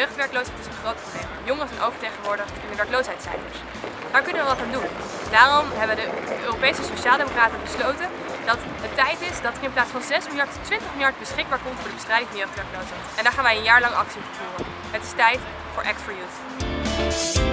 Jeugdwerkloosheid is een groot probleem. Jongeren zijn overtegenwoordigd in de werkloosheidscijfers. Daar kunnen we wat aan doen. Daarom hebben de Europese Sociaaldemocraten besloten dat het tijd is dat er in plaats van 6 miljard 20 miljard beschikbaar komt voor de bestrijding van jeugdwerkloosheid. En daar gaan wij een jaar lang actie voor voeren. Het is tijd voor Act for Youth.